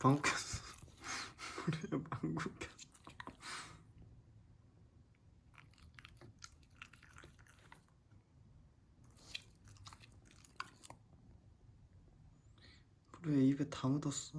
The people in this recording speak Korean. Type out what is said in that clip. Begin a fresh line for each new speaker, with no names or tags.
방구 꼈어 그래 방구 꼈어 그래 입에 다 묻었어.